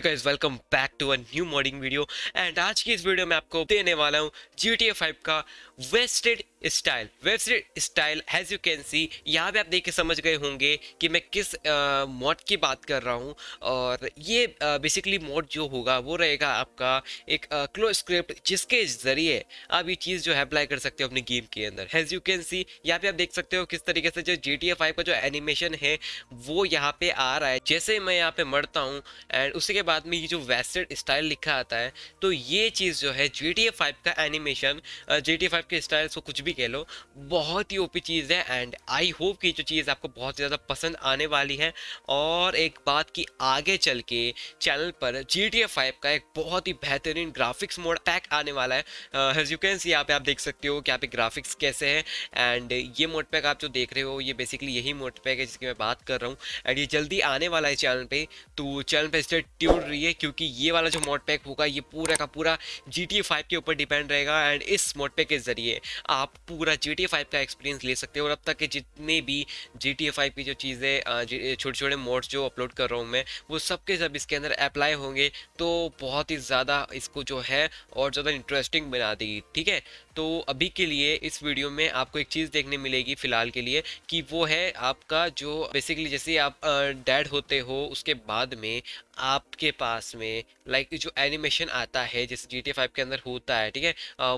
Guys welcome back to a new modding video and आज की इस वीडियो में आपको देने वाला हूँ जी टी का wasted style wasted style as you can see यहाँ पे आप देख के समझ गए होंगे कि मैं किस मॉड की बात कर रहा हूँ। और ये बेसिकली मॉड जो होगा, वो रहेगा आपका एक क्लो स्क्रिप्ट जिसके ज़रिए आप ये चीज़ जो है अप्लाई कर सकते हो अपने गेम के अंदर। हैज़ यू कैन सी यहाँ पे आप देख सकते हो किस तरीके से जो जी टी का जो एनिमेशन है, वो यहाँ पे आ रहा है। जैसे मैं यहाँ पे मरता हूँ एंड उसी के बाद में ये जो वेस्टर्न स्टाइल लिखा आता है तो ये चीज़ जो है जी टी फाइव का एनिमेशन जी टी के स्टाइल को कुछ भी कह लो, बहुत ही ओपी चीज़ है एंड आई होप कि जो चीज़ आपको बहुत ज़्यादा पसंद आने वाली है और एक बात की आगे चल के चैनल पर जी टी फाइव का एक बहुत ही बेहतरीन ग्राफिक्स मोड पैक आने वाला है। यू कैन सी यहाँ पे आप देख सकते हो कि यहाँ पे ग्राफिक्स कैसे हैं एंड ये मोड पैक आप जो देख रहे हो, ये बेसिकली यही मोड पैक है जिसकी मैं बात कर रहा हूँ एंड ये जल्दी आने वाला है चैनल पर तो चैनल पर स्टे ट्यून रही है क्योंकि ये वाला जो मोड पैक होगा, ये पूरा का पूरा जी टी फाइव के ऊपर डिपेंड रहेगा एंड इस मोड पैक के ज़रिए आप पूरा जी टी फाइव का एक्सपीरियंस ले सकते हो और अब तक के जितने भी जी टी फाइव की जो चीज़ें छोटे छोटे मोड्स जो अपलोड कर रहा हूँ मैं, वो सब के सब इसके अंदर अप्लाई होंगे तो बहुत ही ज़्यादा इसको जो है और ज़्यादा इंटरेस्टिंग बना देगी, ठीक है? तो अभी के लिए इस वीडियो में आपको एक चीज़ देखने मिलेगी फ़िलहाल के लिए कि वो है आपका जो बेसिकली जैसे आप डैड होते हो, उसके बाद में आपके पास में लाइक जो एनिमेशन आता है, जैसे जी टी फाइव के अंदर होता है, ठीक है?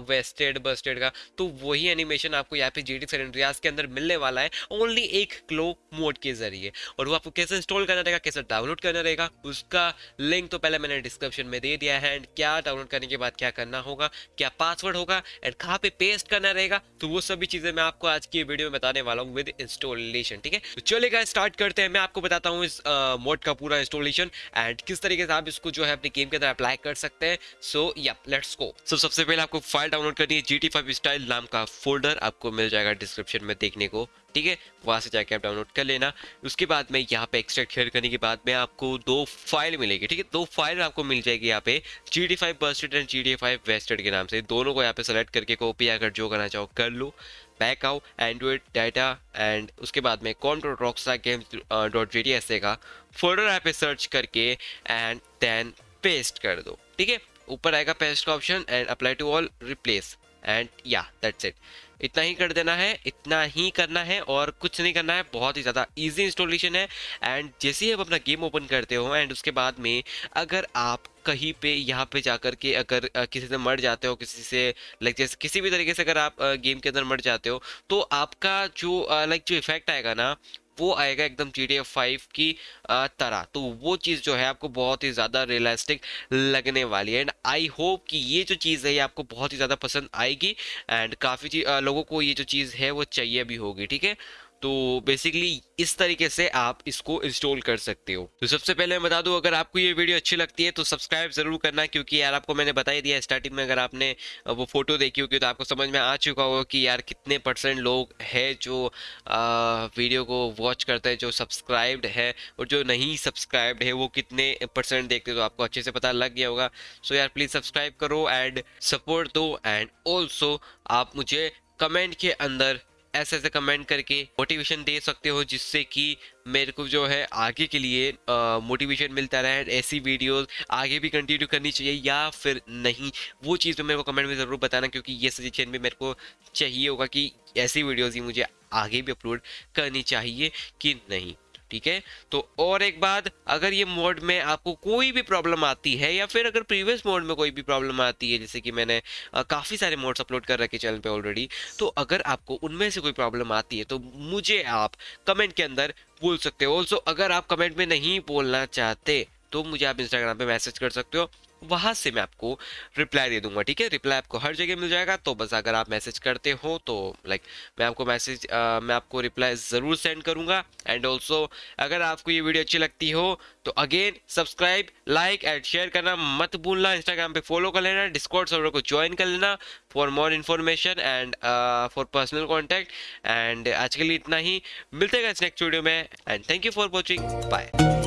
वेस्टेड बस्टेड का तो वही एनिमेशन आपको यहाँ पे जी टी के अंदर मिलने वाला है ओनली एक क्लो मोड के ज़रिए। और वो आपको कैसे इंस्टॉल करना रहेगा, कैसे डाउनलोड करना रहेगा, उसका लिंक तो पहले मैंने डिस्क्रिप्शन में दे दिया है एंड क्या डाउनलोड करने के बाद क्या करना होगा, क्या पासवर्ड होगा एंड कहाँ पे पेस्ट करना रहेगा। तो वो सभी चीज़ें मैं आपको आज की वीडियो में बताने वाला हूँ विद इंस्टॉलेशन ठीक है? तो चलेगा स्टार्ट करते हैं। मैं आपको बताता हूँ इस मोड का पूरा इंस्टॉलेशन एंड किस तरीके से आप इसको जो है अपने गेम के अंदर अप्लाई कर सकते हैं। सो या लेट्स गो सो सबसे पहले आपको फ़ाइल डाउनलोड करनी है। जी स्टाइल नाम का फोल्डर आपको मिल जाएगा डिस्क्रिप्शन में देखने को। ठीक है? वहाँ से जाके आप डाउनलोड कर लेना। उसके बाद में यहाँ पे एक्सट्रैक्ट शेयर करने के बाद में आपको दो फ़ाइल मिलेगी, ठीक है? दो फ़ाइल आपको मिल जाएगी यहाँ पे G D five busted and G D five wasted के नाम से। दोनों को यहाँ पे सेलेक्ट करके कॉपी अगर जो करना चाहो कर लो। बैक आओ एंड्रॉइड डाटा एंड उसके बाद में com dot rockstar game dot G D S A का। फोल्डर यहाँ पे सर्च करके एंड देन पेस्ट कर दो, ठीक है? ऊपर आएगा पेस्ट का option and apply to all replace and या दैट्स इट इतना ही कर देना है, इतना ही करना है और कुछ नहीं करना है, बहुत ही ज़्यादा इजी इंस्टॉलेशन है। एंड जैसे ही आप अपना गेम ओपन करते हो एंड उसके बाद में अगर आप कहीं पे, यहाँ पे जाकर के अगर किसी से मर जाते हो, किसी से लाइक जैसे, किसी भी तरीके से अगर आप गेम के अंदर मर जाते हो तो आपका जो लाइक जो इफ़ेक्ट आएगा ना वो आएगा एकदम जी टी एफ़ फाइव की तरह। तो वो चीज़ जो है आपको बहुत ही ज़्यादा रियलिस्टिक लगने वाली है। एंड आई होप कि ये जो चीज़ है, ये आपको बहुत ही ज़्यादा पसंद आएगी। एंड काफ़ी लोगों को ये जो चीज़ है, वो चाहिए भी होगी, ठीक है? तो बेसिकली इस तरीके से आप इसको इंस्टॉल कर सकते हो। तो सबसे पहले मैं बता दूँ अगर आपको ये वीडियो अच्छी लगती है तो सब्सक्राइब ज़रूर करना क्योंकि यार आपको मैंने बता ही दिया स्टार्टिंग में अगर आपने वो फ़ोटो देखी होगी तो आपको समझ में आ चुका होगा कि यार कितने परसेंट लोग हैं जो आ, वीडियो को वॉच करते हैं जो सब्सक्राइब्ड है और जो नहीं सब्सक्राइब्ड है वो कितने परसेंट देखते तो आपको अच्छे से पता लग गया होगा। सो यार प्लीज़ सब्सक्राइब करो एंड सपोर्ट दो एंड ऑल्सो आप मुझे कमेंट के अंदर ऐसे ऐसे कमेंट करके मोटिवेशन दे सकते हो, जिससे कि मेरे को जो है आगे के लिए मोटिवेशन मिलता रहे ऐसी वीडियोस आगे भी कंटिन्यू करनी चाहिए या फिर नहीं। वो चीज़ तो मेरे को कमेंट में ज़रूर बताना, क्योंकि ये सजेशन भी मेरे को चाहिए होगा कि ऐसी वीडियोज़ ही मुझे आगे भी अपलोड करनी चाहिए कि नहीं। ठीक है? तो और एक बात, अगर ये मोड में आपको कोई भी प्रॉब्लम आती है या फिर अगर प्रीवियस मोड में कोई भी प्रॉब्लम आती है, जैसे कि मैंने काफ़ी सारे मोड्स अपलोड कर रखे चैनल पे ऑलरेडी तो अगर आपको उनमें से कोई प्रॉब्लम आती है तो मुझे आप कमेंट के अंदर बोल सकते हो। ऑल्सो अगर आप कमेंट में नहीं बोलना चाहते तो मुझे आप इंस्टाग्राम पे मैसेज कर सकते हो। वहाँ से मैं आपको रिप्लाई दे दूँगा, ठीक है? रिप्लाई आपको हर जगह मिल जाएगा। तो बस अगर आप मैसेज करते हो तो लाइक मैं आपको मैसेज मैं आपको रिप्लाई ज़रूर सेंड करूँगा। एंड ऑल्सो अगर आपको ये वीडियो अच्छी लगती हो तो again subscribe like and share करना मत भूलना। इंस्टाग्राम पे फॉलो कर लेना डिस्कॉर्ड सर्वर को ज्वाइन कर लेना for more information and for personal contact and आज के लिए इतना ही। मिलते हैं नेक्स्ट वीडियो में। And thank you for watching bye